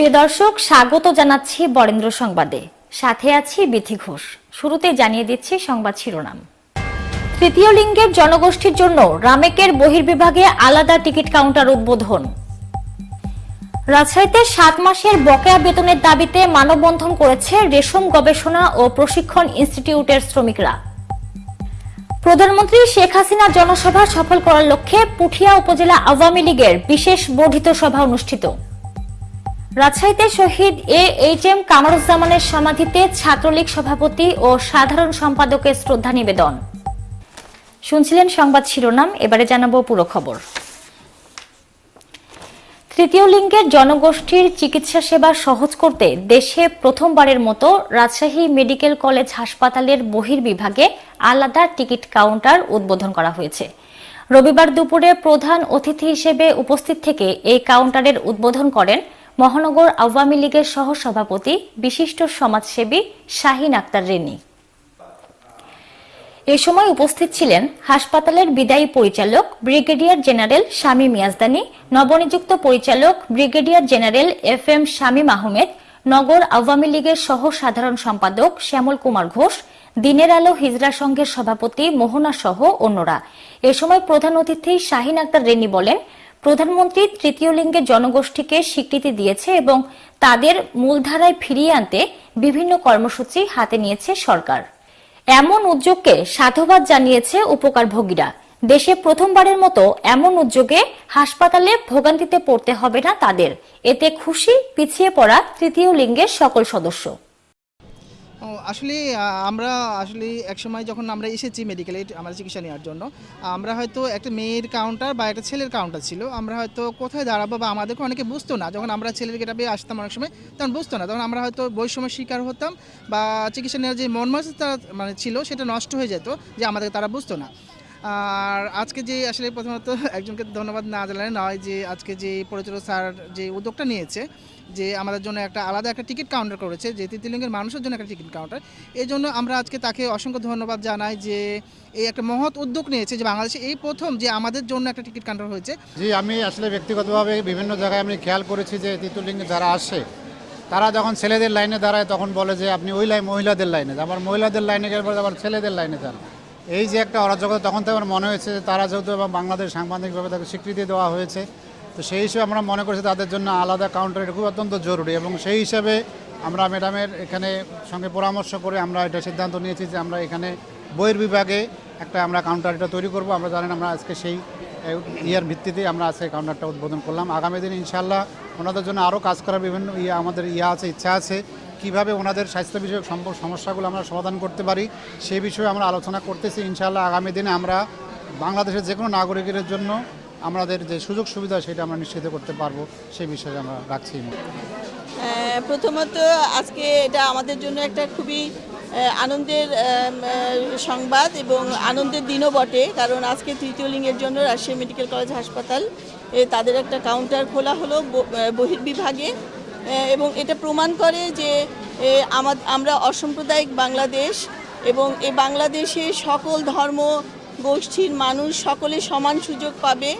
প্রিয় দর্শক, স্বাগত জানাচ্ছি বরেন্দ্র সংবাদে। সাথে আছি বিথি ঘোষ। শুরুতে জানিয়ে দিচ্ছি সংবাদ শিরোনাম। তৃতীয় লিঙ্গের জনগোষ্ঠীর জন্য রামেকের বহির্বিভাগে আলাদা টিকিট কাউন্টার উদ্বোধন। রাজশাহীতে সাত মাসের বকেয়া বেতনের দাবিতে মানববন্ধন করেছে রেশম গবেষণা ও প্রশিক্ষণ ইনস্টিটিউটের শ্রমিকরা। প্রধানমন্ত্রী শেখ হাসিনা জনসভা সফল করার লক্ষ্যে পুঠিয়া উপজেলা আওয়ামী লীগের বিশেষ বর্ধিত সভা অনুষ্ঠিত। রাজশাহীতে শহীদ এ এইচ এম কামরুজ্জামানের সমাধিতে ছাত্রলীগ সভাপতি ও সাধারণ সম্পাদকের শ্রদ্ধা নিবেদন। শুনছিলেন সংবাদ শিরোনাম, এবারে জানাব পুরো খবর। তৃতীয় লিঙ্গের জনগোষ্ঠীর চিকিৎসা সেবা সহজ করতে দেশে প্রথমবারের মতো রাজশাহী মেডিকেল কলেজ হাসপাতালের বহির্বিভাগে আলাদা টিকিট কাউন্টার উদ্বোধন করা হয়েছে। রবিবার দুপুরে প্রধান অতিথি হিসেবে উপস্থিত থেকে এই কাউন্টারের উদ্বোধন করেন মহানগর আওয়ামী লীগের সহ সভাপতি বিশিষ্ট সমাজসেবী শাহিন আক্তার রেনি। এ সময় উপস্থিত ছিলেন হাসপাতালের বিদায়ী পরিচালক ব্রিগেডিয়ার জেনারেল শামীম ইয়াজদানি নবনিযুক্ত পরিচালক brigadier general F M Shamim Ahmed, নগর আওয়ামী লীগের সহ সাধারণ সম্পাদক শ্যামল কুমার ঘোষ, দিনের আলো হিজরা সংঘের সভাপতি মোহনা সহ অন্যরা। এ সময় প্রধান অতিথি শাহিন আক্তার রেনি বলেন প্রধানমন্ত্রী তৃতীয় লিঙ্গের জনগোষ্ঠীকে স্বীকৃতি দিয়েছে এবং তাদের মূলধারায় ফিরিয়ে আনতে বিভিন্ন কর্মসূচি হাতে নিয়েছে সরকার। এমন উদ্যোগকে সাধুবাদ জানিয়েছে উপকারভোগীরা। দেশে প্রথমবারের মতো এমন উদ্যোগে হাসপাতালে ভোগান্তিতে পড়তে হবে না তাদের। এতে খুশি, পিছিয়ে পড়া তৃতীয় লিঙ্গের সকল সদস্য। আসলে আমরা আসলে একসময় যখন আমরা এসেছি মেডিকেলে আমাদের চিকিৎসা নেওয়ার জন্য, আমরা হয়তো একটা মেয়ের কাউন্টার বা একটা ছেলের কাউন্টার ছিল, আমরা হয়তো কোথায় দাঁড়াবো বা আমাদেরকে অনেকে বুঝতো না। যখন আমরা ছেলের গেটাবে আসতাম অনেক সময়, তখন বুঝতো না। তখন আমরা হয়তো বৈষম্যের শিকার হতাম বা চিকিৎসা নেওয়ার যে মন মানে ছিল, সেটা নষ্ট হয়ে যেত, যে আমাদের তারা বুঝতো না। আর আজকে যে আসলে প্রথমত একজনকে ধন্যবাদ না জানালে নয় যে আজকে যে পরিচালক স্যার যে উদ্যোগটা নিয়েছে, যে আমাদের জন্য একটা আলাদা একটা টিকিট কাউন্টার করেছে, যে তৃতীয়লিঙ্গের মানুষের জন্য একটা টিকিট কাউন্টার এই জন্য আমরা আজকে তাকে অসংখ্য ধন্যবাদ জানাই যে এই একটা মহৎ উদ্যোগ নিয়েছে যে বাংলাদেশে এই প্রথম যে আমাদের জন্য একটা টিকিট কাউন্টার হয়েছে জি, আমি আসলে ব্যক্তিগতভাবে বিভিন্ন জায়গায় আমি খেয়াল করেছি যে তৃতীয়লিঙ্গে যারা আসে, তারা যখন ছেলেদের লাইনে দাঁড়ায় তখন বলে যে আপনি ওই লাইন মহিলাদের লাইনে। আবার মহিলাদের লাইনে গেলে আবার ছেলেদের লাইনে যান এই যে একটা অরাজকতা, তখন তো আমার মনে হয়েছে যে তারা যেহেতু এবং বাংলাদেশ সাংবাদিকভাবে তাকে স্বীকৃতি দেওয়া হয়েছে, তো সেই হিসেবে আমরা মনে করছি তাদের জন্য আলাদা কাউন্টার এটা খুব অত্যন্ত জরুরি এবং সেই হিসাবে আমরা ম্যাডামের এখানে সঙ্গে পরামর্শ করে আমরা এটা সিদ্ধান্ত নিয়েছি যে আমরা এখানে বইয়ের বিভাগে একটা আমরা কাউন্টার এটা তৈরি করব। আমরা জানেন আমরা আজকে সেই ইয়ার ভিত্তিতে আমরা আজকে কাউন্টারটা উদ্বোধন করলাম। আগামী দিন ইনশাল্লাহ ওনাদের জন্য আরও কাজ করার বিভিন্ন ইয়ে আমাদের ইয়ে আছে, ইচ্ছা আছে। কীভাবে ওনাদের স্বাস্থ্য বিষয়ক সমস্যাগুলো আমরা সমাধান করতে পারি, সে বিষয়ে আমরা আলোচনা করতেছি। ইনশাল্লাহ আগামী দিনে আমরা বাংলাদেশের যে কোনো নাগরিকের জন্য আমাদের যে সুযোগ সুবিধা সেটা আমরা নিশ্চিত করতে পারব সেই বিষয়ে আমরা রাখছি। প্রথমত আজকে এটা আমাদের জন্য একটা খুবই আনন্দের সংবাদ এবং আনন্দের দিনও বটে। কারণ আজকে তৃতীয় লিঙ্গের জন্য রাজশাহী মেডিকেল কলেজ হাসপাতাল তাদের একটা কাউন্টার খোলা হলো বহির্বিভাগে। এবং এটা প্রমাণ করে যে আমরা অসাম্প্রদায়িক বাংলাদেশ এবং এই বাংলাদেশে সকল ধর্ম গোষ্ঠীর মানুষ সকলে সমান সুযোগ পাবে,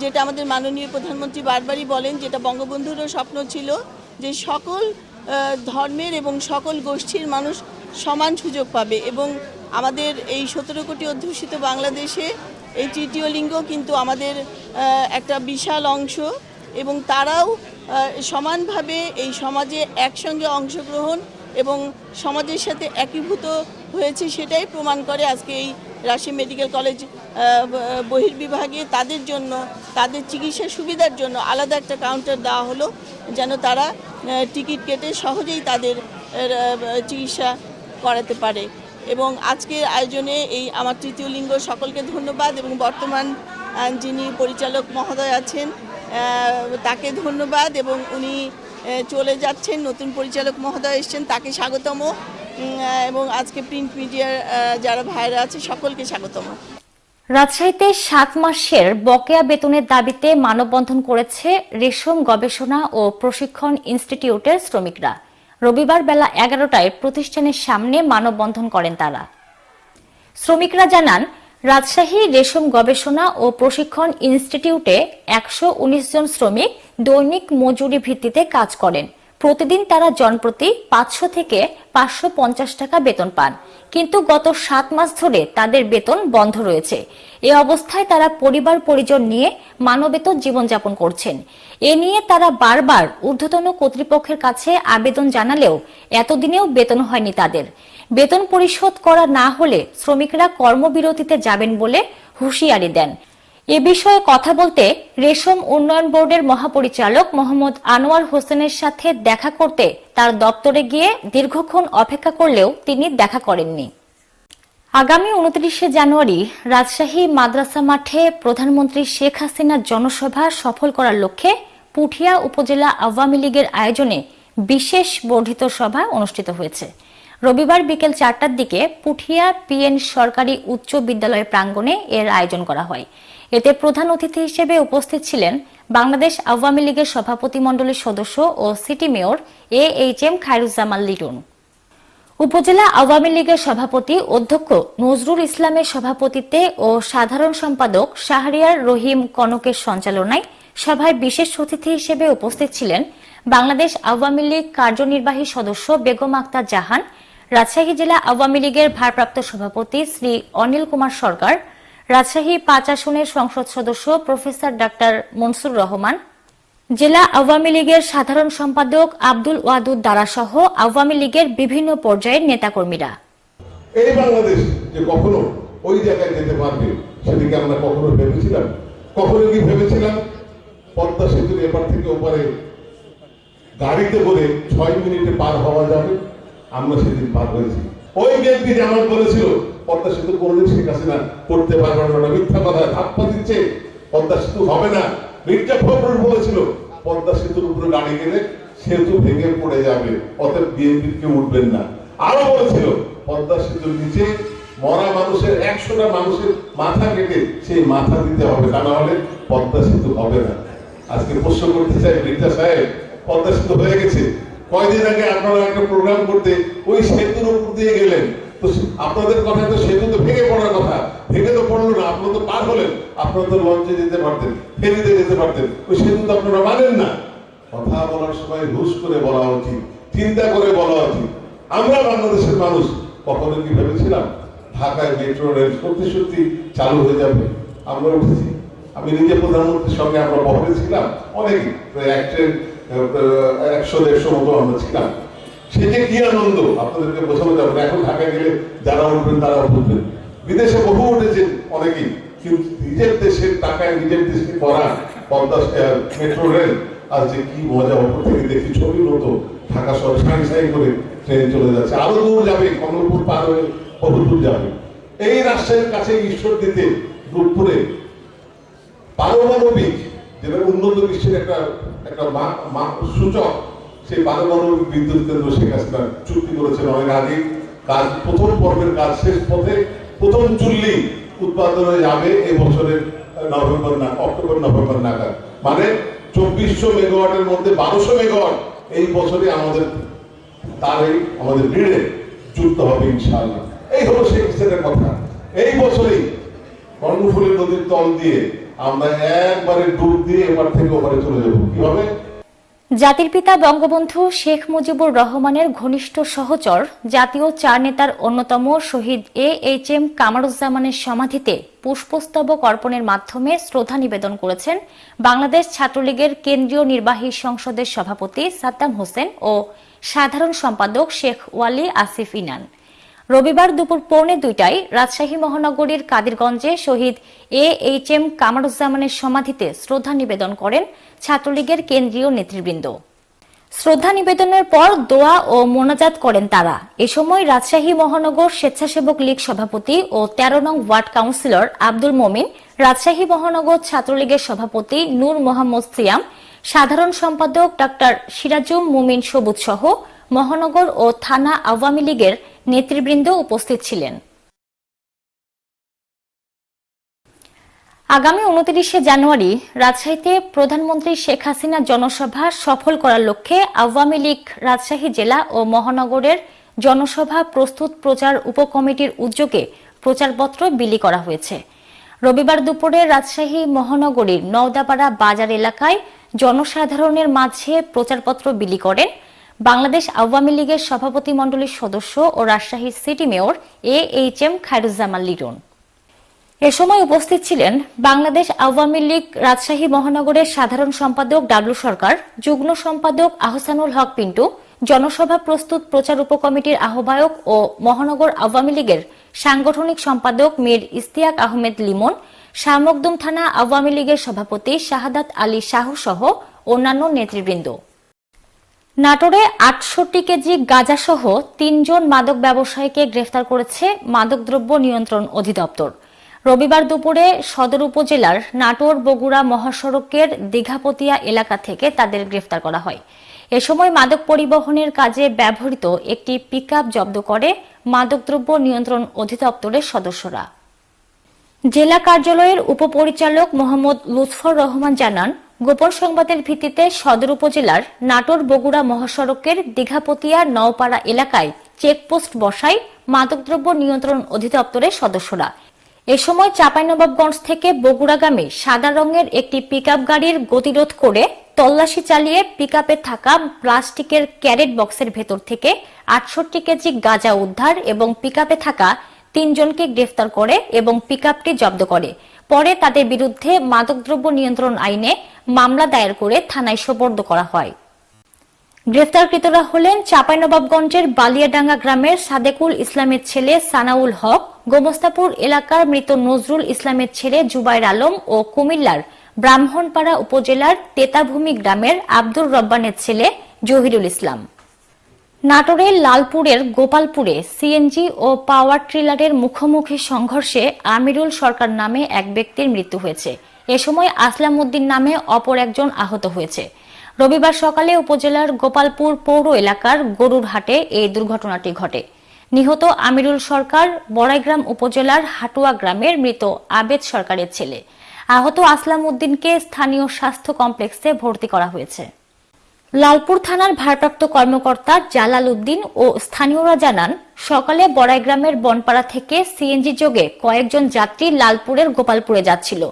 যেটা আমাদের মাননীয় প্রধানমন্ত্রী বারবারই বলেন, যেটা বঙ্গবন্ধুরও স্বপ্ন ছিল, যে সকল ধর্মের এবং সকল গোষ্ঠীর মানুষ সমান সুযোগ পাবে এবং আমাদের এই সতেরো কোটি অধ্যুষিত বাংলাদেশে এই তৃতীয় লিঙ্গ কিন্তু আমাদের একটা বিশাল অংশ এবং তারাও সমানভাবে এই সমাজে একসঙ্গে অংশগ্রহণ এবং সমাজের সাথে একীভূত হয়েছে সেটাই প্রমাণ করে আজকে এই রাশি মেডিকেল কলেজ বহির্বিভাগে তাদের জন্য, তাদের চিকিৎসা সুবিধার জন্য আলাদা একটা কাউন্টার দেওয়া হলো যেন তারা টিকিট কেটে সহজেই তাদের চিকিৎসা করাতে পারে। এবং আজকের আয়োজনে এই আমার তৃতীয় লিঙ্গ সকলকে ধন্যবাদ এবং বর্তমান যিনি পরিচালক মহোদয় আছেন তাকে ধন্যবাদ এবং উনি চলে যাচ্ছেন, নতুন পরিচালক মহোদয় এসছেন, তাকে স্বাগতম। এবং আজকে প্রিন্ট মিডিয়ার যারা ভাইরা আছে, সকলকে স্বাগতম। রাজশাহীতে সাত মাসের বকেয়া বেতনের দাবিতে মানববন্ধন করেছে রেশম গবেষণা ও প্রশিক্ষণ ইনস্টিটিউটের শ্রমিকরা। রবিবার বেলা এগারোটায় প্রতিষ্ঠানের সামনে মানববন্ধন করেন তারা। শ্রমিকরা জানান রাজশাহী রেশম গবেষণা ও প্রশিক্ষণ ইনস্টিটিউটে একশো জন শ্রমিক দৈনিক মজুরি ভিত্তিতে কাজ করেন। প্রতিদিন তারা জনপ্রতি পাঁচশো থেকে পাঁচশো পঞ্চাশ টাকা বেতন পান। কিন্তু গত সাত মাস ধরে তাদের বেতন বন্ধ রয়েছে। এ অবস্থায় তারা পরিবার পরিজন নিয়ে মানবেত জীবনযাপন করছেন। এ নিয়ে তারা বারবার ঊর্ধ্বতন কর্তৃপক্ষের কাছে আবেদন জানালেও এতদিনেও বেতন হয়নি তাদের। বেতন পরিশোধ করা না হলে শ্রমিকরা কর্মবিরতিতে যাবেন বলে হুঁশিয়ারি দেন। এ বিষয়ে কথা বলতে রেশম উন্নয়ন বোর্ডের মহাপরিচালক মোহাম্মদ আনোয়ার হোসেনের সাথে দেখা করতে তার দপ্তরে গিয়ে দীর্ঘক্ষণ অপেক্ষা করলেও তিনি দেখা করেননি। আগামী উনত্রিশে জানুয়ারি রাজশাহী মাদ্রাসা মাঠে প্রধানমন্ত্রী শেখ হাসিনার জনসভা সফল করার লক্ষ্যে পুঠিয়া উপজেলা আওয়ামী লীগের আয়োজনে বিশেষ বর্ধিত সভা অনুষ্ঠিত হয়েছে। রবিবার বিকেল চারটার দিকে পুঠিয়া পিএন সরকারি উচ্চ বিদ্যালয় প্রাঙ্গণে এর আয়োজন করা হয়। এতে প্রধান অতিথি হিসেবে উপস্থিত ছিলেন বাংলাদেশ আওয়ামী লীগের সভাপতি মণ্ডলীর সদস্য ও city mayor A H M Khairuzzaman Liton. উপজেলা আওয়ামী লীগের সভাপতি অধ্যক্ষ নজরুল ইসলামের সভাপতিত্বে ও সাধারণ সম্পাদক শাহরিয়ার রহিম কনকের সঞ্চালনায় সভায় বিশেষ অতিথি হিসেবে উপস্থিত ছিলেন বাংলাদেশ আওয়ামী লীগ কার্যনির্বাহী সদস্য বেগম আক্তার জাহান রাজশাহী জেলা আওয়ামী লীগের ভারপ্রাপ্ত সভাপতি শ্রী অনিল কুমার সরকার, রাজশাহী পাঁচ আসনের সংসদ সদস্য প্রফেসর ডাক্তার মনসুর রহমান, জেলা আওয়ামী লীগের সাধারণ সম্পাদক আব্দুল ওয়াদুদ দ্বারা সহ আওয়ামী লীগের বিভিন্ন পর্যায়ের নেতাকর্মীরা। এই বাংলাদেশ যে কখনো ওই জায়গায় যেতে পারবে, সেদিকে আমরা কখনো ভেবেছিলাম? কখনো কি ভেবেছিলাম? পদ্মা সেতুর এপার থেকে ওপারে গাড়িতে করে ছয় মিনিটে পার হওয়া যাবে। আমরা সেদিন পার হয়েছি। ওই ব্যক্তি যেমন বলেছিল, পদ্মা সেতু কোনদিন শেখ হাসিনা করতে পারবে না মিথ্যা কথা ধাপ্পা দিচ্ছে, পদ্মা সেতু হবে না। মির্জা ফখরুল বলেছিল, পদ্মা সেতুর উপরে গাড়ি গেলে সেতু ভেঙে পড়ে যাবে, অতএব বিএনপি কেউ উঠবেন না। আরও বলেছিল, পদ্মা সেতুর নিচে মরা মানুষের একশোটা মানুষের মাথা কেটে সেই মাথা দিতে হবে, তা না হলে পদ্মা সেতু হবে না। আজকে প্রশ্ন করতে চাই মির্জা সাহেব, পদ্মা সেতু হয়ে গেছে? কয়দিন আগে আপনারা একটা প্রোগ্রাম করতে, ওই সেতুর উপর দিয়ে গেলেন। তো আপনাদের কথা তো সেতু তো ভেঙে পড়ার কথা। ভেঙে তো পড়ল না, আপনারা তো পার হলেন। আপনারা তো লঞ্চে যেতে পারতেন, ফেরিতে যেতে পারতেন। ওই সেতু তো আপনারা মানেন না। কথা বলার সময় হুশ করে বলা উচিত, চিন্তা করে বলা উচিত। আমরা বাংলাদেশের মানুষ কখনো কি ভেবেছিলাম? ঢাকায় মেট্রো রেল সত্যি সত্যি চালু হয়ে যাবে। আমরা উঠেছি। আমি নিজে প্রধানমন্ত্রীর সঙ্গে আমরা বহরে ছিলাম। অনেকে এক ট্রেন একশো দেড়শো মতো আমরা ছিলাম। সে যে কি আনন্দ? আপনাদেরকে বোঝানো যাবে না। এখন ঢাকায় গেলে যারা উঠবেন, তারা উঠবেন। বিদেশে বহু উঠেছেন অনেকেই। কিন্তু নিজের দেশের টাকায় নিজের দেশকে করা পদ্মা মেট্রো রেল, আর যে কি মজা, ওপর থেকে দেখি ছবির মতো ঢাকা শহর সাই সাই করে ট্রেন চলে যাচ্ছে। আরও দূর যাবে, কমলপুর পার হয়ে বহু দূর যাবে। এই রাষ্ট্রের কাছে ঈশ্বর দিতে রূপপুরে পারমাণবিক যেটা উন্নত বিশ্বের একটা একটা সূচক, সেই পারমাণবিক বিদ্যুৎ কেন্দ্র শেখ হাসিনা চুক্তি করেছেন অনেক আগে। কাজ, প্রথম পর্বের কাজ শেষ পথে প্রথম চুল্লি উৎপাদনে যাবে এই বছরের নভেম্বর না, অক্টোবর, নভেম্বর নাগাদ। মানে চব্বিশশো মেগাওয়াটের মধ্যে বারোশো মেগাওয়াট এই বছরে আমাদের তার এই আমাদের ভিড়ে যুক্ত হবে ইনশাআল্লাহ। এই হলো শেখ কথা। এই বছরেই কর্ণফুলী নদীর তল দিয়ে আমরা একবারে ডুব দিয়ে এবার থেকে ওপারে চলে যাব। কীভাবে জাতির পিতা বঙ্গবন্ধু শেখ মুজিবুর রহমানের ঘনিষ্ঠ সহচর, জাতীয় চার নেতার অন্যতম শহীদ এ এইচ এম কামারুজ্জামানের সমাধিতে পুষ্পস্তবক অর্পণের মাধ্যমে শ্রদ্ধা নিবেদন করেছেন বাংলাদেশ ছাত্রলীগের কেন্দ্রীয় নির্বাহী সংসদের সভাপতি সাদ্দাম হোসেন ও সাধারণ সম্পাদক শেখ ওয়ালি আসিফ ইনান। রবিবার দুপুর পৌনে দুইটায় রাজশাহী মহানগরীর কাদিরগঞ্জে শহীদ এ এইচ এম কামারুজ্জামানের সমাধিতে শ্রদ্ধা নিবেদন করেন ছাত্রলীগের কেন্দ্রীয় নেতৃবৃন্দ। শ্রদ্ধা নিবেদনের পর দোয়া ও মোনাজাত করেন তারা। এ সময় রাজশাহী মহানগর স্বেচ্ছাসেবক লীগ সভাপতি ও তেরো নং ওয়ার্ড কাউন্সিলর আব্দুল মমিন, রাজশাহী মহানগর ছাত্রলীগের সভাপতি নূর মোহাম্মদ সিয়াম, সাধারণ সম্পাদক ডাক্তার সিরাজুম মুমিন সবুজ সহ মহানগর ও থানা আওয়ামী লীগের নেতৃবৃন্দ উপস্থিত ছিলেন। আগামী উনত্রিশে জানুয়ারি রাজশাহীতে প্রধানমন্ত্রী শেখ হাসিনা জনসভা সফল করার লক্ষ্যে আওয়ামী লীগ, রাজশাহী জেলা ও মহানগরের জনসভা প্রস্তুত প্রচার উপকমিটির উদ্যোগে প্রচারপত্র বিলি করা হয়েছে। রবিবার দুপুরে রাজশাহী মহানগরীর নওদাপাড়া বাজার এলাকায় জনসাধারণের মাঝে প্রচারপত্র বিলি করেন বাংলাদেশ আওয়ামী লীগের সভাপতি মণ্ডলীর সদস্য ও Rajshahi city mayor A H M Khairuzzaman Liton. এ সময় উপস্থিত ছিলেন বাংলাদেশ আওয়ামী লীগ রাজশাহী মহানগরের সাধারণ সম্পাদক ডাবলু সরকার, যুগ্ম সম্পাদক আহসানুল হক পিন্টু, জনসভা প্রস্তুত প্রচার উপকমিটির আহ্বায়ক ও মহানগর আওয়ামী লীগের সাংগঠনিক সম্পাদক মীর ইস্তিয়াক আহমেদ লিমন শাহমকদুম থানা আওয়ামী লীগের সভাপতি শাহাদাত আলী শাহ সহ অন্যান্য নেতৃবৃন্দ। নাটোরে আটষট্টি কেজি গাঁজাসহ তিনজন মাদক ব্যবসায়ীকে গ্রেফতার করেছে মাদকদ্রব্য নিয়ন্ত্রণ অধিদপ্তর। রবিবার দুপুরে সদর উপজেলার নাটোর বগুড়া মহাসড়কের দীঘাপতিয়া এলাকা থেকে তাদের গ্রেফতার করা হয়। এ সময় মাদক পরিবহনের কাজে ব্যবহৃত একটি পিকআপ জব্দ করে মাদকদ্রব্য নিয়ন্ত্রণ অধিদপ্তরের সদস্যরা। জেলা কার্যালয়ের উপপরিচালক মোহাম্মদ লুৎফর রহমান জানান গোপন সংবাদের ভিত্তিতে সদর উপজেলার নাটোর বগুড়া মহাসড়কের দীঘাপতিয়া নওপাড়া এলাকায় চেকপোস্ট বসায় মাদকদ্রব্য নিয়ন্ত্রণ অধিদপ্তরের সদস্যরা। এ সময় চাঁপাইনবাবগঞ্জ থেকে বগুড়াগামী সাদা রঙের একটি পিকআপ গাড়ির গতিরোধ করে তল্লাশি চালিয়ে পিকআপে থাকা প্লাস্টিকের ক্যারেট বক্সের ভেতর থেকে আটষট্টি কেজি গাঁজা উদ্ধার এবং পিকআপে থাকা তিনজনকে গ্রেফতার করে এবং পিকআপটি জব্দ করে। পরে তাদের বিরুদ্ধে মাদকদ্রব্য নিয়ন্ত্রণ আইনে মামলা দায়ের করে থানায় সোপর্দ করা হয়। গ্রেফতারকৃতরা হলেন চাঁপাইনবাবগঞ্জের বালিয়াডাঙ্গা গ্রামের সাদেকুল ইসলামের ছেলে সানাউল হক, গোমস্তাপুর এলাকার মৃত নজরুল ইসলামের ছেলে জুবাইর আলম ও কুমিল্লার ব্রাহ্মণপাড়া উপজেলার তেতাভূমি গ্রামের আব্দুর রব্বানের ছেলে জহিরুল ইসলাম। নাটোরের লালপুরের গোপালপুরে সিএনজি ও পাওয়ার ট্রিলারের মুখোমুখি সংঘর্ষে আমিরুল সরকার নামে এক ব্যক্তির মৃত্যু হয়েছে। এ সময় আসলাম উদ্দিন নামে অপর একজন আহত হয়েছে। রবিবার সকালে উপজেলার গোপালপুর পৌর এলাকার গরুর হাটে এই দুর্ঘটনাটি ঘটে। নিহত আমিরুল সরকার বড়াইগ্রাম উপজেলার হাটুয়া গ্রামের মৃত আবেদ সরকারের ছেলে। আহত আসলাম উদ্দিনকে স্থানীয় স্বাস্থ্য কমপ্লেক্সে ভর্তি করা হয়েছে। লালপুর থানার ভারপ্রাপ্ত কর্মকর্তা জালাল উদ্দিন ও স্থানীয়রা জানান, সকালে বড়াইগ্রামের বনপাড়া থেকে সিএনজি যোগে কয়েকজন যাত্রী লালপুরের গোপালপুরে যাচ্ছিল।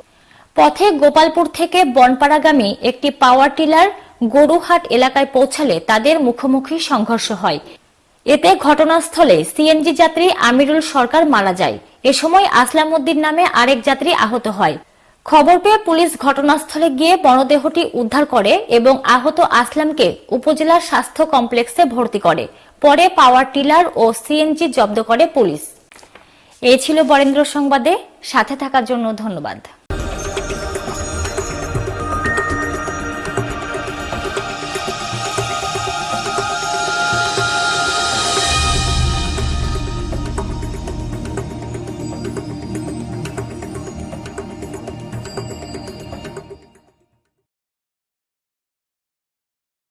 পথে গোপালপুর থেকে বনপাড়াগামী একটি পাওয়ার টিলার গরুহাট এলাকায় পৌঁছালে তাদের মুখোমুখি সংঘর্ষ হয়। এতে ঘটনাস্থলে সিএনজি যাত্রী আমিরুল সরকার মারা যায়। এ সময় আসলাম উদ্দিন নামে আরেক যাত্রী আহত হয়। খবর পেয়ে পুলিশ ঘটনাস্থলে গিয়ে মরদেহটি উদ্ধার করে এবং আহত আসলামকে উপজেলার স্বাস্থ্য কমপ্লেক্সে ভর্তি করে। পরে পাওয়ার টিলার ও সিএনজি জব্দ করে পুলিশ। এই ছিল বরেন্দ্র সংবাদে। সাথে থাকার জন্য ধন্যবাদ।